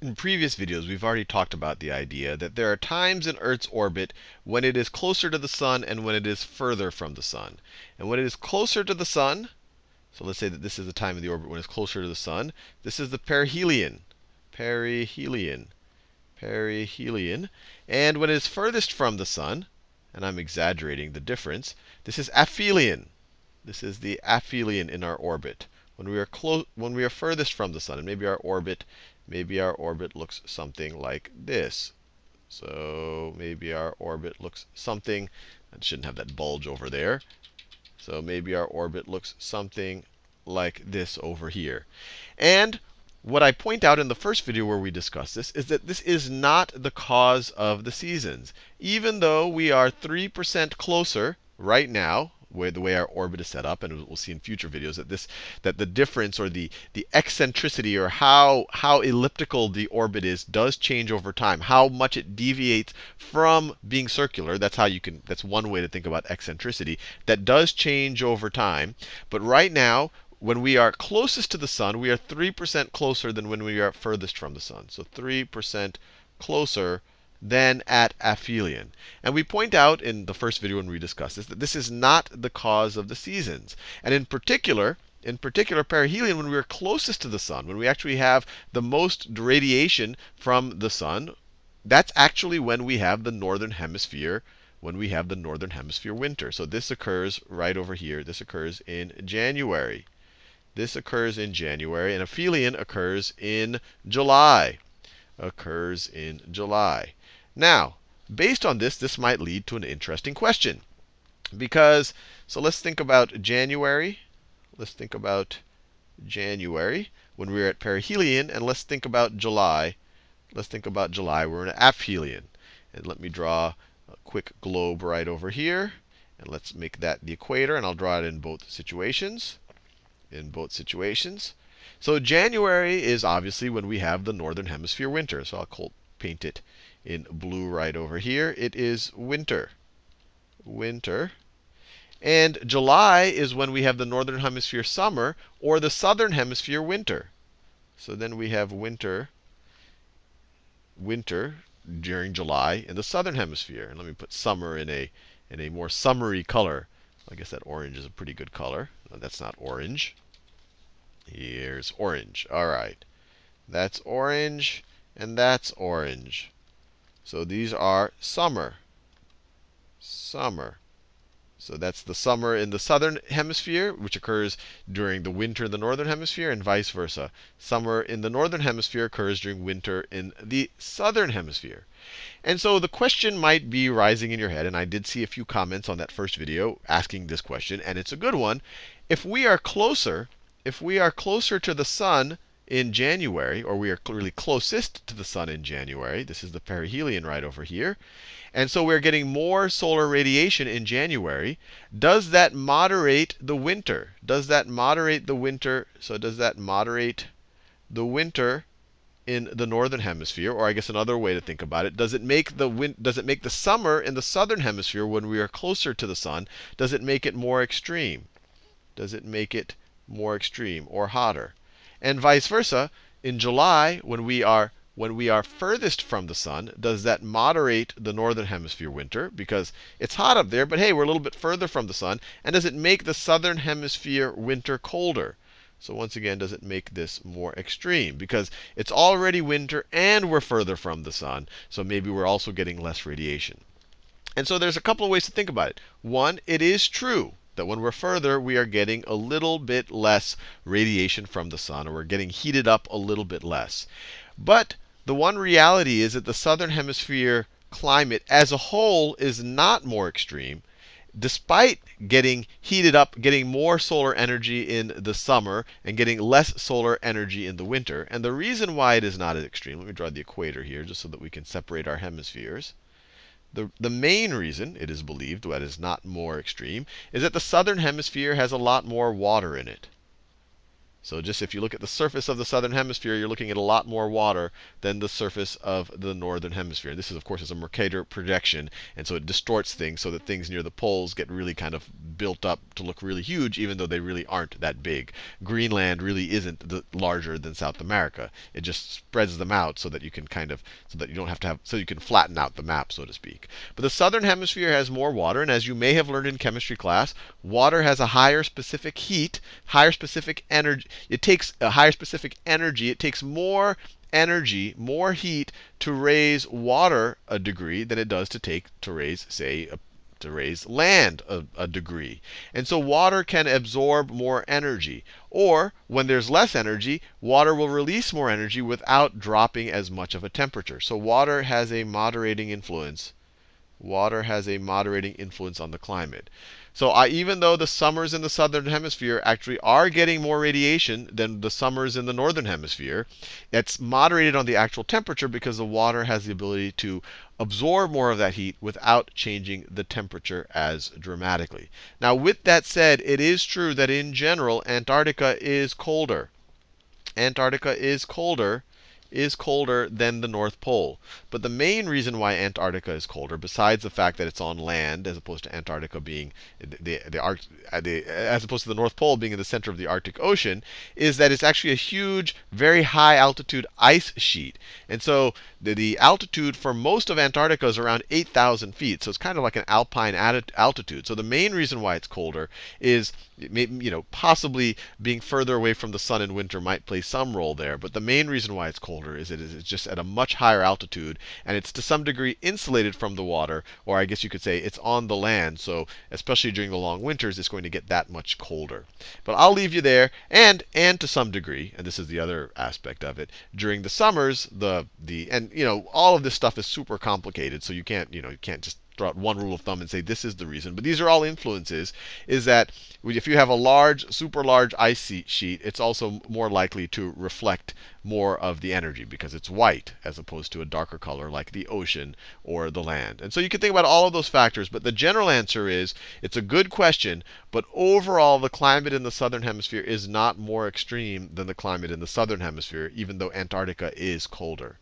In previous videos, we've already talked about the idea that there are times in Earth's orbit when it is closer to the sun and when it is further from the sun. And when it is closer to the sun, so let's say that this is the time of the orbit when it's closer to the sun, this is the perihelion. Perihelion. Perihelion. And when it is furthest from the sun, and I'm exaggerating the difference, this is aphelion. This is the aphelion in our orbit. When we are close when we are furthest from the sun, and maybe our orbit maybe our orbit looks something like this. So maybe our orbit looks something, it shouldn't have that bulge over there. So maybe our orbit looks something like this over here. And what I point out in the first video where we discussed this is that this is not the cause of the seasons. Even though we are 3% closer right now, way, the way our orbit is set up, and we'll see in future videos that this that the difference or the the eccentricity or how how elliptical the orbit is does change over time. How much it deviates from being circular. That's how you can. That's one way to think about eccentricity. That does change over time. But right now, when we are closest to the sun, we are 3% closer than when we are furthest from the sun. So 3% closer than at aphelion. And we point out in the first video when we discussed this that this is not the cause of the seasons. And in particular, in particular, perihelion, when we are closest to the sun, when we actually have the most radiation from the sun, that's actually when we have the northern hemisphere when we have the northern hemisphere winter. So this occurs right over here. This occurs in January. This occurs in January, and aphelion occurs in July. Occurs in July. Now, based on this, this might lead to an interesting question. Because, so let's think about January. Let's think about January when we are at perihelion, and let's think about July. Let's think about July. We're in aphelion. And let me draw a quick globe right over here. And let's make that the equator, and I'll draw it in both situations. In both situations. So January is obviously when we have the northern hemisphere winter. So I'll paint it in blue right over here. It is winter. Winter. And July is when we have the northern hemisphere summer or the southern hemisphere winter. So then we have winter, winter during July in the southern hemisphere. And let me put summer in a in a more summery color. I guess that orange is a pretty good color. No, that's not orange. Here's orange. All right. That's orange, and that's orange. So these are summer. Summer. So that's the summer in the southern hemisphere, which occurs during the winter in the northern hemisphere, and vice versa. Summer in the northern hemisphere occurs during winter in the southern hemisphere. And so the question might be rising in your head, and I did see a few comments on that first video asking this question, and it's a good one. If we are closer, if we are closer to the sun in January, or we are clearly closest to the sun in January. This is the perihelion right over here. And so we're getting more solar radiation in January. Does that moderate the winter? Does that moderate the winter? So does that moderate the winter in the northern hemisphere? Or I guess another way to think about it, does it make the win does it make the summer in the southern hemisphere when we are closer to the sun, does it make it more extreme? Does it make it more extreme or hotter? And vice versa, in July, when we are when we are furthest from the sun, does that moderate the northern hemisphere winter? Because it's hot up there, but hey, we're a little bit further from the sun. And does it make the southern hemisphere winter colder? So once again, does it make this more extreme? Because it's already winter and we're further from the sun. So maybe we're also getting less radiation. And so there's a couple of ways to think about it. One, it is true that when we're further, we are getting a little bit less radiation from the sun, or we're getting heated up a little bit less. But the one reality is that the southern hemisphere climate as a whole is not more extreme. Despite getting heated up, getting more solar energy in the summer, and getting less solar energy in the winter. And the reason why it is not as extreme, let me draw the equator here just so that we can separate our hemispheres. The, the main reason, it is believed, that is not more extreme, is that the southern hemisphere has a lot more water in it. So just if you look at the surface of the southern hemisphere, you're looking at a lot more water than the surface of the northern hemisphere. This is, of course, is a Mercator projection, and so it distorts things so that things near the poles get really kind of built up to look really huge, even though they really aren't that big. Greenland really isn't the, larger than South America. It just spreads them out so that you can kind of, so that you don't have to have, so you can flatten out the map, so to speak. But the southern hemisphere has more water, and as you may have learned in chemistry class, water has a higher specific heat, higher specific energy it takes a higher specific energy. It takes more energy, more heat to raise water a degree than it does to take to raise, say, a, to raise land a, a, degree. And so water can absorb more energy. Or when there's less energy, water will release more energy without dropping as much of a temperature. So water has a moderating influence. Water has a moderating influence on the climate. So I, even though the summers in the southern hemisphere actually are getting more radiation than the summers in the northern hemisphere, it's moderated on the actual temperature because the water has the ability to absorb more of that heat without changing the temperature as dramatically. Now, with that said, it is true that in general, Antarctica is colder. Antarctica is colder is colder than the North Pole. But the main reason why Antarctica is colder, besides the fact that it's on land as opposed to Antarctica being the, the, uh, the, as opposed to the North Pole being in the center of the Arctic Ocean, is that it's actually a huge, very high altitude ice sheet. And so the, the altitude for most of Antarctica is around 8,000 feet. So it's kind of like an alpine altitude. So the main reason why it's colder is, you know, possibly being further away from the sun in winter might play some role there. But the main reason why it's colder colder is it is just at a much higher altitude, and it's to some degree insulated from the water, or I guess you could say it's on the land. So especially during the long winters, it's going to get that much colder. But I'll leave you there, and and to some degree, and this is the other aspect of it, during the summers, the the and you know all of this stuff is super complicated, so you can't you know you can't just throw out one rule of thumb and say this is the reason. But these are all influences. Is that if you have a large, super large ice sheet, it's also more likely to reflect more of the energy because it's white as opposed to a darker color like the ocean or the land. And so you can think about all of those factors. But the general answer is it's a good question. But overall, the climate in the southern hemisphere is not more extreme than the climate in the southern hemisphere, even though Antarctica is colder.